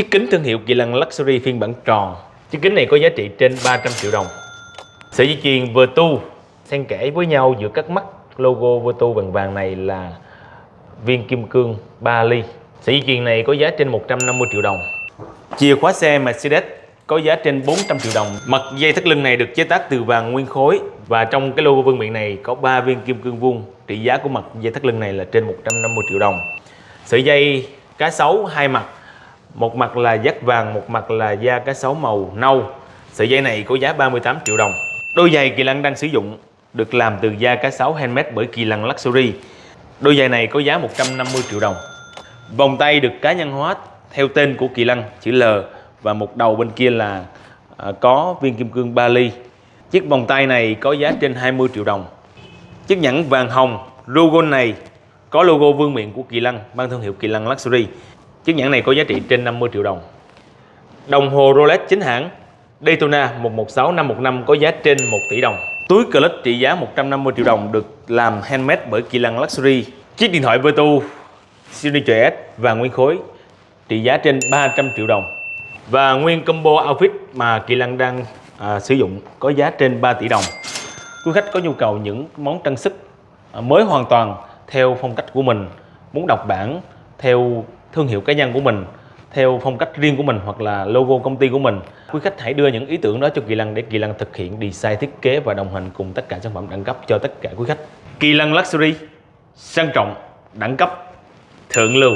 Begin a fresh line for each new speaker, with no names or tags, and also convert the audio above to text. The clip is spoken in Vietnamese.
Chiếc kính thương hiệu Kỳ Lân Luxury phiên bản tròn. Chiếc kính này có giá trị trên 300 triệu đồng. Sợi dây chuyền Vertu xen kẽ với nhau giữa các mắt logo Vertu vàng vàng này là viên kim cương 3 ly. Sợi dây chuyền này có giá trên 150 triệu đồng. Chìa khóa xe Mercedes có giá trên 400 triệu đồng. Mặt dây thắt lưng này được chế tác từ vàng nguyên khối và trong cái logo vương miện này có 3 viên kim cương vuông. Trị giá của mặt dây thắt lưng này là trên 150 triệu đồng. Sợi dây cá sấu hai mặt, một mặt là dắt vàng, một mặt là da cá sấu màu nâu. Sợi dây này có giá 38 triệu đồng. Đôi giày Kỳ Lân đang sử dụng được làm từ da cá sấu handmade bởi Kỳ Lân Luxury. Đôi giày này có giá 150 triệu đồng. Vòng tay được cá nhân hóa theo tên của Kỳ Lân chữ L và một đầu bên kia là à, có viên kim cương 3 ly. Chiếc vòng tay này có giá trên 20 triệu đồng. Chiếc nhẫn vàng hồng logo này có logo vương miện của Kỳ Lân mang thương hiệu Kỳ Lân Luxury. Chiếc nhẫn này có giá trị trên 50 triệu đồng. Đồng hồ Rolex chính hãng Daytona 116515 có giá trên 1 tỷ đồng. Túi clutch trị giá 150 triệu đồng được làm handmade bởi Kỳ Lăng Luxury. Chiếc điện thoại Vertu Signature S và nguyên khối trị giá trên 300 triệu đồng. Và nguyên combo outfit mà Kỳ Lăng đang à, sử dụng có giá trên 3 tỷ đồng. Quý khách có nhu cầu những món trang sức à, mới hoàn toàn theo phong cách của mình, muốn đọc bản theo thương hiệu cá nhân của mình, theo phong cách riêng của mình hoặc là logo công ty của mình. Quý khách hãy đưa những ý tưởng đó cho Kỳ Lân để Kỳ Lân thực hiện design thiết kế và đồng hành cùng tất cả sản phẩm đẳng cấp cho tất cả quý khách. Kỳ Lân Luxury sang trọng, đẳng cấp, thượng lưu.